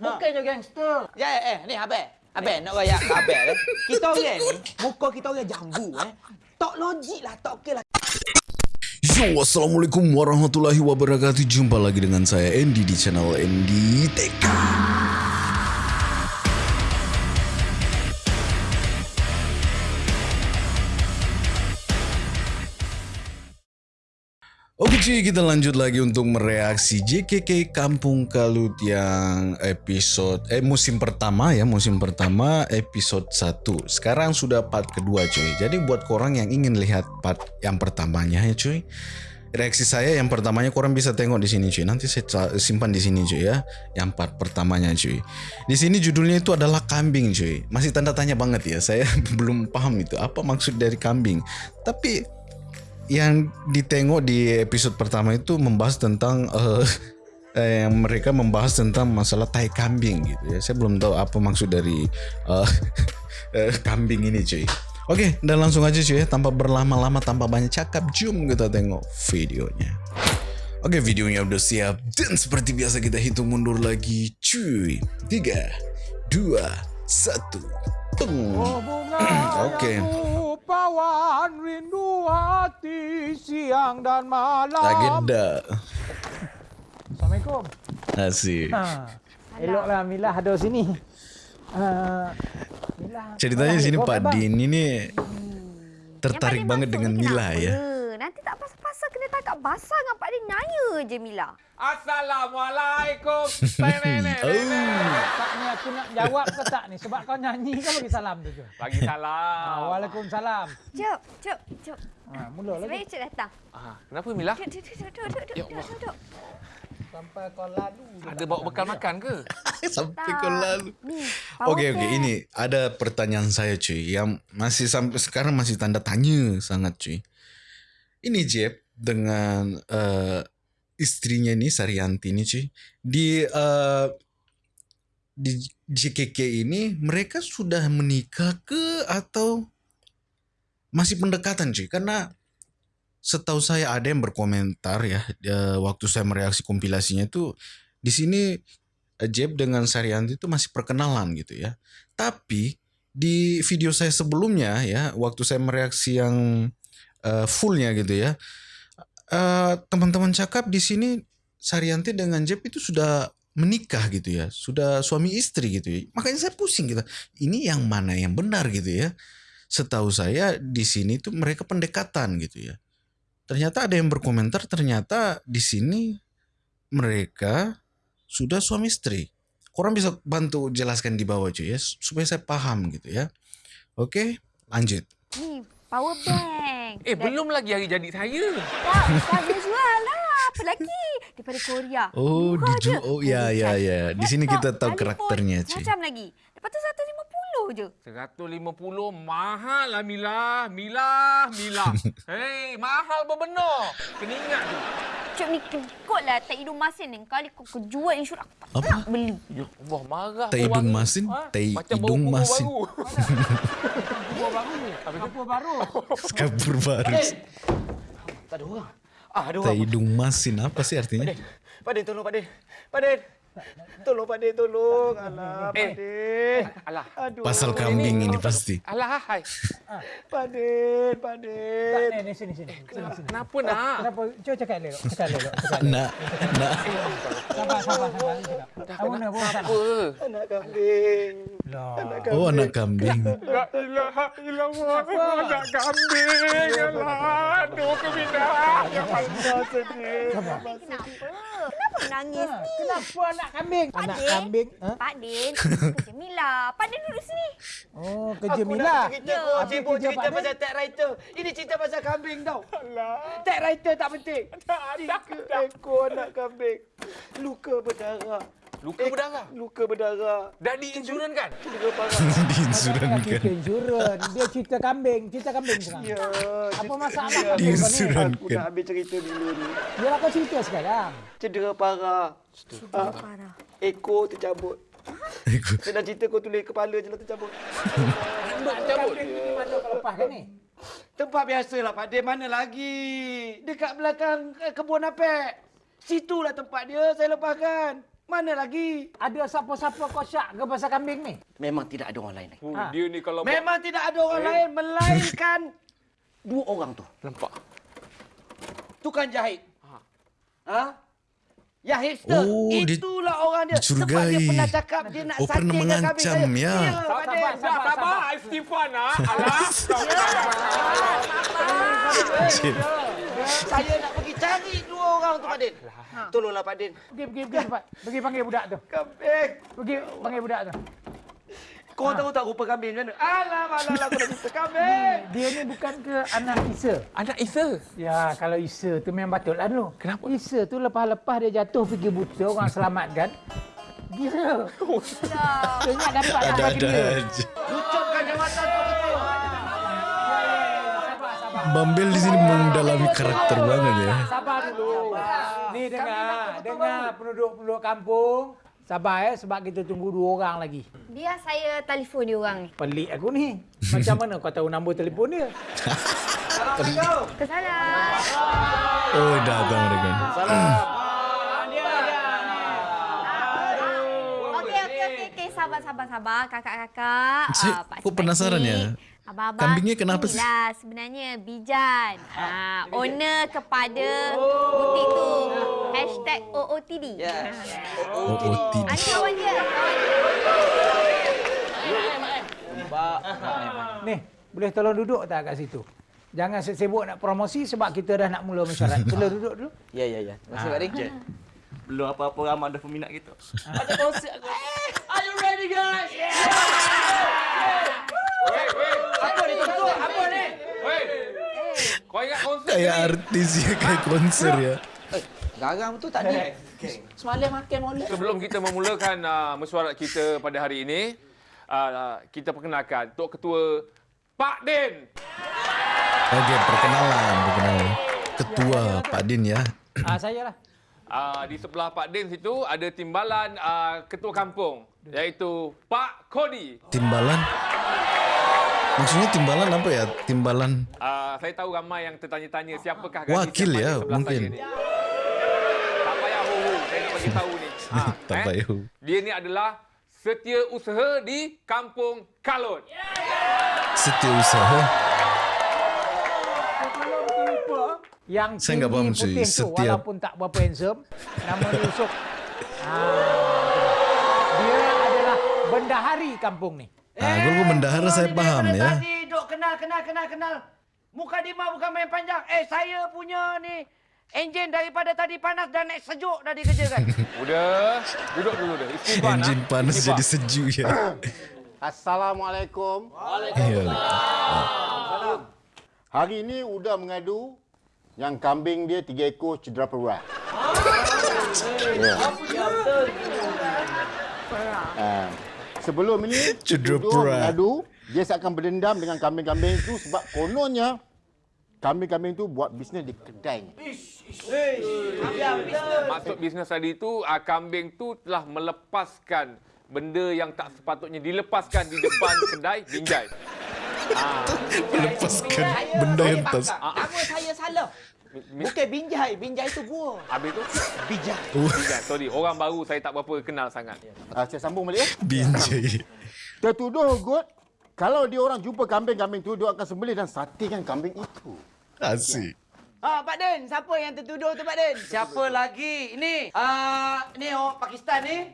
Bukannya gangster. Ya, eh, eh, ni Abel. Abel, nak royak ke Abel eh? Kita orang ni, muka kita orang jambu eh. Tak logik lah, tak okey lah. Yo, Assalamualaikum warahmatullahi wabarakatuh Jumpa lagi dengan saya Andy di channel Andy TK cuy, kita lanjut lagi untuk mereaksi JKK Kampung Kalut yang episode eh musim pertama ya, musim pertama episode 1. Sekarang sudah part kedua cuy. Jadi buat korang yang ingin lihat part yang pertamanya ya cuy. Reaksi saya yang pertamanya korang bisa tengok di sini cuy. Nanti saya simpan di sini cuy ya. Yang part pertamanya cuy. Di sini judulnya itu adalah kambing cuy. Masih tanda tanya banget ya. Saya belum paham itu apa maksud dari kambing. Tapi yang ditengok di episode pertama itu membahas tentang uh, eh, yang mereka membahas tentang masalah tai kambing gitu ya. Saya belum tahu apa maksud dari uh, uh, kambing ini cuy. Oke, dan langsung aja cuy ya, tanpa berlama-lama, tanpa banyak cakap, jom kita tengok videonya. Oke, videonya udah siap dan seperti biasa kita hitung mundur lagi, cuy. Tiga, dua, satu. Oh, Oke. Okay pawan rindu hati siang dan malam. Agenda. Assalamualaikum. Asik. Ha. Eloklah Milah ada sini. Uh, Milah. Ceritanya sini Pak Din ini tertarik banget dengan Mila ya. Nanti tak pasal-pasal kena tangkap basah dengan Pak Din nanya je Mila. Assalamualaikum. Oh. Tak ni aku nak jawab ke tak ni? Sebab kau nyanyi kan bagi salam tu je. Bagi salam. Ah, Waalaikumsalam. Cuk, cuk, cuk. Ha, mula lagi. Sebenarnya cuk datang. Ah, kenapa Mila? Duduk, duduk, duduk, duduk, duduk, duduk, duduk. Sampai kau lalu. Ada bawa bekal makan ke? sampai kau lalu. Okey, okey. Ini ada pertanyaan saya cuy. Yang masih sampai sekarang masih tanda tanya sangat cuy. Ini Jeb dengan uh, istrinya ni Saryanti ni cuy di uh, di JKK ini mereka sudah menikah ke atau masih pendekatan cuy karena setahu saya ada yang berkomentar ya waktu saya mereaksi kompilasinya itu di sini uh, Jeb dengan Saryanti itu masih perkenalan gitu ya. Tapi di video saya sebelumnya ya waktu saya mereaksi yang uh, fullnya gitu ya Eh, teman-teman uh, cakap di sini Saryanti dengan Jeb itu sudah menikah gitu ya, sudah suami istri gitu ya. Makanya saya pusing gitu. Ini yang mana yang benar gitu ya. Setahu saya di sini tuh mereka pendekatan gitu ya. Ternyata ada yang berkomentar ternyata di sini mereka sudah suami istri. Kurang bisa bantu jelaskan di bawah cuy ya supaya saya paham gitu ya. Oke, lanjut. Nih, power bank. Eh, Dan belum lagi hari jadi saya. Tak, tak jual lah. Apa lagi? Daripada Korea. Oh, dijual. Oh, ya, ya, ya. Di sini kita tahu karakternya, Cik. Macam lagi. Lepas tu 150 je. 150 mahal lah Mila. Mila, Mila. Hei, mahal benar. Kena ingat tu. Cuk ni kekut lah tak hidung masin ni. Kali kau kejual insurans aku tak Apa? nak beli. Ya Allah, marah. Tak hidung masin? Tak hidung masin. Kapur baru. Kapur baru. Kapur baru. Tak ada orang. Ah, ada orang. Tak hidung masin. Apa sih artinya? Pak Din, tolong Pak Din. Pak Din. Tolong Pak De, tolong. Alah, eh. Pak De. Alah. Aduh. Pasal kambing ini, pasti. Alah, hai. Pak De, Pak De. Tak, ni, sini, sini. Kenapa, sini. Kenapa nak? Kenapa? Cuba cakap dulu. Cakap dulu. Nak. Nak. Sabar, sabar, sabar. Kamu nak buat apa? Anak kambing. Anak kambing. Oh, anak kambing. La ilaha illallah. Anak kambing. Alah. Aduh, keminah. Ya Allah, sedih. Kenapa? Kenapa menangis ni? Kenapa anak kambing? Pak anak Din, kambing. Ha? Pak Din, kerja Mila. Pak Din duduk sini. Oh, kerja Aku Mila. Aku cerita kau sibuk cerita pasal tag writer. Ini cerita pasal kambing tau. Alah. Tag writer tak penting. Tiga ekor anak kambing. Luka berdarah. Luka eh, berdarah? Luka berdarah. Dah diinsuran kan? Cedera parah. diinsuran kan? Cerita insuran. Dia cerita kambing. Cerita kambing sekarang. Ya. Apa masalah ya, diinsuran Aku nak habis cerita dulu ni. Dia kau cerita sekarang. Cedera parah. Cedera ah, parah. Ekor tercabut. Ekor. Saya dah cerita kau tulis kepala je lah tercabut. Rambut tercabut? Mana kau lepas kan ni? Tempat biasalah Pak Dia mana lagi? Dekat belakang kebun apek. Situlah tempat dia saya lepaskan. Mana lagi? Ada siapa-siapa kau syak ke pasal kambing ni? Memang tidak ada orang lain. lagi. Uh, Ha. Dia ni kalau... Memang tidak ada orang lain melainkan dua orang tu. Nampak? Tukang jahit. Ha? Ya hipster. Oh, Itulah orang dia. Sebab dia pernah cakap dia nak Oh, pernah saking kambing mengancam, ya. Ya, Sabar, sabar. Dah sabar. sabar, Istighfar nak. Alah. Saya nak pergi cari orang tu Pak Din. Tolonglah Pak Din. Pergi, pergi, pergi cepat. Pergi panggil budak tu. Kambing. Pergi panggil budak tu. Kau tahu tak rupa kambing macam mana? Alah, malah aku dah jumpa kambing. Dia ni bukan ke anak Isa? Anak Isa. Ya, kalau Isa tu memang patutlah dulu. Kenapa? Isa tu lepas-lepas dia jatuh pergi buta, orang selamatkan. Dia. Dia ingat dapat tak bagi Ada-ada dia. aja. Lucupkan jawatan kau betul. Sabar, sabar. Bambel di sini mendalami karakter banget ya. Sabar dulu. Ni dengar, dengar penduduk-penduduk kampung. Sabar ya, sebab kita tunggu dua orang lagi. Biar saya telefon dia orang ni. Pelik aku ni. Macam mana kau tahu nombor telefon dia? Ke sana. Oh, datang mereka. Okey, okey, okey. okey. Sabar, sabar, sabar. Kakak-kakak. Saya ah, kok penasaran ya? Abang-abang. Kambingnya kenapa sih? Inilah sebenarnya Bijan. Ah, owner kepada butik tu. Hashtag OOTD. Ya. Oh, oh, Ah, tidak. ni kawan dia. Ni, boleh tolong duduk tak kat situ? Jangan sibuk nak promosi sebab kita dah nak mula mesyuarat. Boleh duduk dulu? Ya, ya, ya. Kasih, Pak Din. Belum apa-apa ramai ada peminat kita. Weh, weh. Apa ni tuan? Apa ni? Weh. Kau ingat konsert Kayak artis ya, kayak konser ya. Garam tu tadi. Semalam makan molek. Sebelum kita memulakan uh, mesyuarat kita pada hari ini, uh, kita perkenalkan Tok Ketua Pak Din. Okey, perkenalan, perkenalan. Ketua Pak Din ya. Ah, saya lah. Uh, di sebelah Pak Din situ ada timbalan uh, Ketua Kampung iaitu Pak Kodi. Timbalan. Maksudnya timbalan apa ya? Timbalan Uh, saya tahu ramai yang tertanya-tanya siapakah Wakil yang ya, mungkin. Tak payah ho-ho, saya nak bagi tahu ni. Ha, Tak payah ho. Dia ni adalah setiausaha di Kampung Kalut. setiausaha. Yang Saya enggak faham, putih tu, Setiap- walaupun tak berapa handsome, nama dia Yusuf. Ah, dia adalah bendahari kampung ni. Ah, kalau bendahara Orang saya daripada ya. Tadi duk kenal, kenal, kenal, kenal. Muka Dima bukan main panjang. Eh, saya punya ni enjin daripada tadi panas dan naik sejuk dah dikerjakan. Udah, duduk dulu dah. Istighfar. Enjin nak. panas Istighfar. jadi sejuk ya. Assalamualaikum. Ya. Hari ini Uda mengadu yang kambing dia tiga ekor cedera peruat. Ya. Ah, sebelum ini Cedera mengadu dia seakan berdendam dengan kambing-kambing itu sebab kononnya kambing-kambing itu buat bisnes di kedainya. Maksud bisnes tadi tu, uh, kambing tu telah melepaskan benda yang tak sepatutnya dilepaskan di depan kedai binjai. Melepaskan benda yang tak Nama saya salah. Bukan binjai. Binjai itu gua. Habis tu, Bijai. binjai. Sorry, orang baru saya tak berapa kenal sangat. Ah, saya sambung balik ya. binjai. Tertuduh gut kalau dia orang jumpa kambing-kambing itu dia akan sembelih dan satekan kambing itu. Asik. Ha, Pak Din. Siapa yang tertuduh tu, Pak Din? Siapa lagi? Ini, ah ni orang Pakistan ni.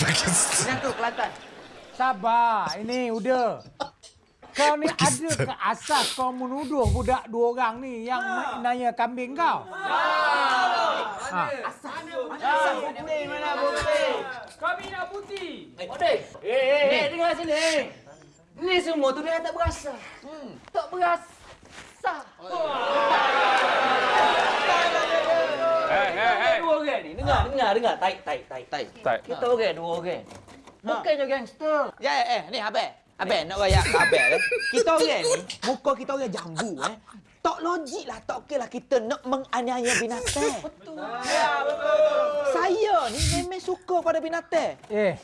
Yang tu, Kelantan. Sabar, ini udah. Kau ni ada ke asas kau menuduh budak dua orang ni yang nanya kambing kau? Ha. Bukti mana bukti? Kami nak bukti. Eh, eh, eh, dengar sini. Ni semua tu dia tak berasa. Hmm. Tak berasa. Hei, hei, hei. Dua orang ni. Dengar, dengar, dengar. Taik, taik, taik. Kita orang dua orang. Bukannya gangster. Ya, eh, eh. Ni Abel. Abel, nak rayak ke Abel eh. Kita orang ni, muka kita orang jambu eh. Tak logik lah, tak okey lah kita nak menganiaya binatang. Betul. Saya ni memang suka pada binatang. Eh,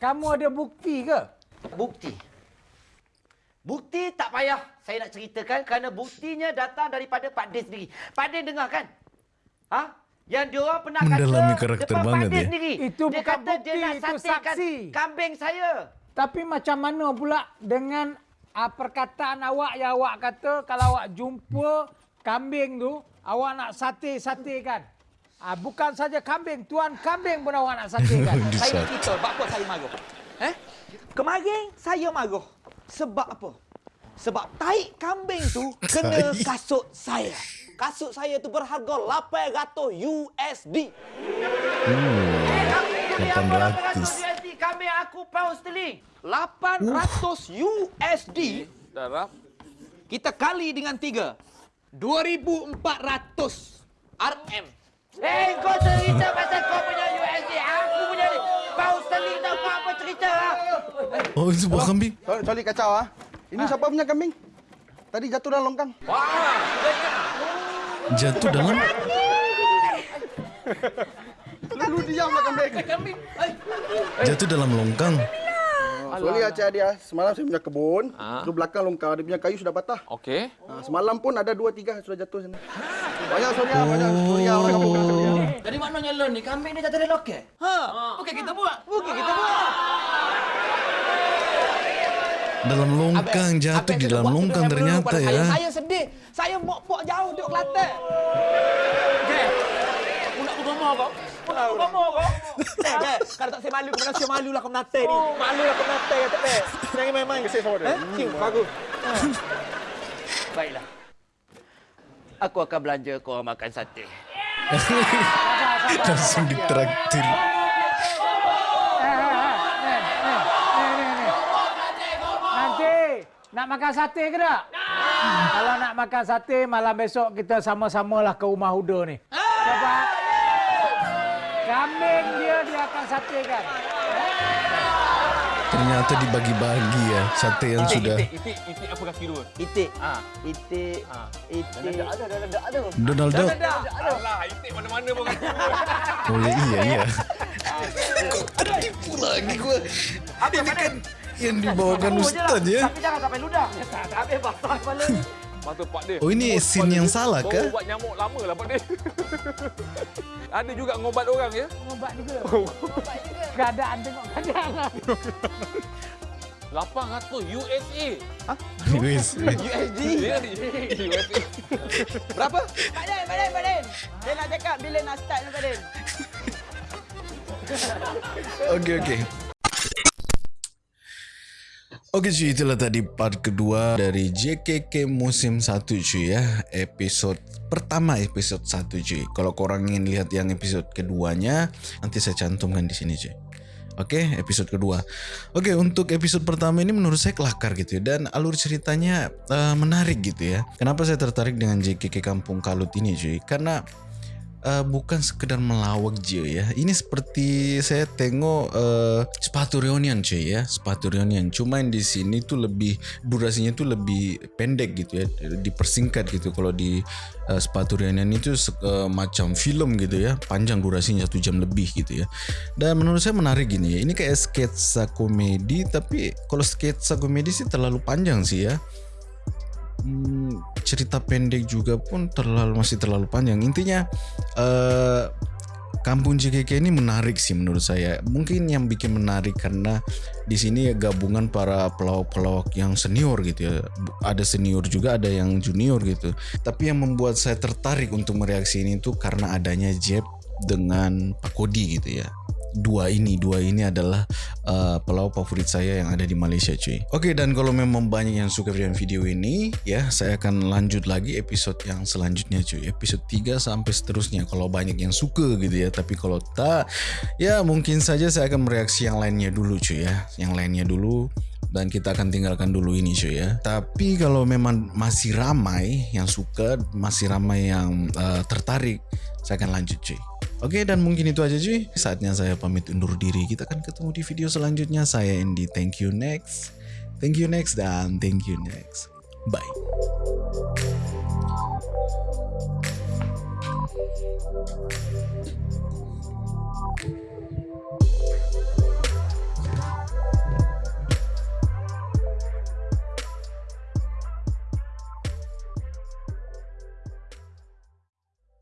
kamu ada bukti ke? Bukti. Bukti tak payah saya nak ceritakan kerana buktinya datang daripada Pak Din sendiri. Pak Din dengar kan? Ha? Yang dia orang pernah Mendalami kata karakter depan banget Pak ya. sendiri. Itu dia bukan kata dia bukti, nak itu saksi. kambing saya. Tapi macam mana pula dengan uh, perkataan awak yang awak kata kalau awak jumpa kambing tu, awak nak sate-satekan. Ah, bukan saja kambing, tuan kambing pun awak nak satekan. Saya cerita sebab apa saya marah. Eh? Kemarin saya marah. Sebab apa? Sebab taik kambing tu kena kasut saya. Kasut saya tu berharga 800 USD. Lah 800. USD? Kambing aku pound sterling. 800 USD. Darah. Kita kali dengan tiga. 2,400 RM. Eh, kau cerita pasal kau punya USD. Aku punya ni. Pound sterling tau kau apa cerita lah. Oh, itu buah kambing. Sorry, sorry kacau ah. Ini siapa punya kambing? Tadi jatuh dalam longkang. Jatuh dalam Lalu diamlah kambing. jatuh dalam longkang. Sorry Aceh dia. Semalam saya punya kebun. Di belakang longkang dia punya kayu sudah patah. Okey. Ha, semalam pun ada dua tiga sudah jatuh sana. Banyak sorry ah, banyak sorry ah orang kampung sorry ah. Jadi maknanya lo ni kambing dia jatuh dari loket? Ha. Okey kita buat. Okey kita buat. Dalam longkang jatuh di dalam longkang ternyata Saya, ya. saya sedih. Saya mok-mok jauh duduk Kelantan. Okey. Aku nak bergama kau. Aku bergama kau. Eh, eh, kalau tak saya malu, kau saya malu lah kau menate ni. Malu lah kau menate, kata eh. Jangan main-main. Sama dia. Eh, cium bagus. Baiklah. Aku akan belanja kau orang makan sate. Langsung ditraktir. Eh, eh, eh, eh, eh, eh. Nanti nak makan sate ke tak? Kalau nak makan sate, malam besok kita sama-samalah ke rumah Huda ni. Sebab kambing dia dia akan satekan. Ternyata dibagi-bagi ya sate yang sudah. Itik, itik apa kaki dua? Itik. Ha. Itik. Itik. Donald Duck. Alah, itik mana-mana pun kaki dua. Oh ya, iya iya. Lagi gua. Ini kan yang dibawakan Ustaz ya. Tapi jangan sampai ludah. Sampai basah kepala ni. Mata pak dia. Oh, ini scene yang salah Baru ke? ubat nyamuk lama lah pak dia. Ada juga ngobat orang ya. Ubat juga. Keadaan tengok keadaan. 800 USA. Wes. USD. USA. Berapa? Pak Din, Pak Din, Pak Din. Dia nak cakap bila nak start ni Pak Din. Okey okey. Okey cuy, itulah tadi part kedua dari JKK musim 1 cuy ya. Episod pertama episod 1 cuy. Kalau korang ingin lihat yang episod keduanya, nanti saya cantumkan di sini cuy. Oke, episode kedua. Oke, untuk episode pertama ini menurut saya kelakar gitu ya dan alur ceritanya eh, menarik gitu ya. Kenapa saya tertarik dengan JKK Kampung Kalut ini cuy? Karena eh, bukan sekedar melawak je ya. Ini seperti saya tengok eh, sepatu reunion cuy ya, sepatu reunion. Cuma yang di sini tuh lebih durasinya tuh lebih pendek gitu ya, dipersingkat gitu. Kalau di eh, sepatu reunion itu eh, macam film gitu ya, panjang durasinya satu jam lebih gitu ya. Dan menurut saya menarik gini ya. Ini kayak sketsa komedi, tapi kalau sketsa komedi sih terlalu panjang sih ya. Hmm, cerita pendek juga pun terlalu masih terlalu panjang. Intinya eh Kampung JKK ini menarik sih menurut saya. Mungkin yang bikin menarik karena di sini ya gabungan para pelawak-pelawak yang senior gitu ya. Ada senior juga, ada yang junior gitu. Tapi yang membuat saya tertarik untuk mereaksi ini tuh karena adanya Jeb dengan Pak Kodi gitu ya dua ini dua ini adalah uh, pelawak favorit saya yang ada di Malaysia cuy. Oke dan kalau memang banyak yang suka dengan video ini ya saya akan lanjut lagi episode yang selanjutnya cuy. Episode 3 sampai seterusnya kalau banyak yang suka gitu ya. Tapi kalau tak ya mungkin saja saya akan mereaksi yang lainnya dulu cuy ya. Yang lainnya dulu dan kita akan tinggalkan dulu ini cuy ya. Tapi kalau memang masih ramai yang suka, masih ramai yang uh, tertarik, saya akan lanjut cuy. Oke dan mungkin itu aja cuy. Saatnya saya pamit undur diri. Kita akan ketemu di video selanjutnya. Saya Andy. Thank you next. Thank you next dan thank you next. Bye.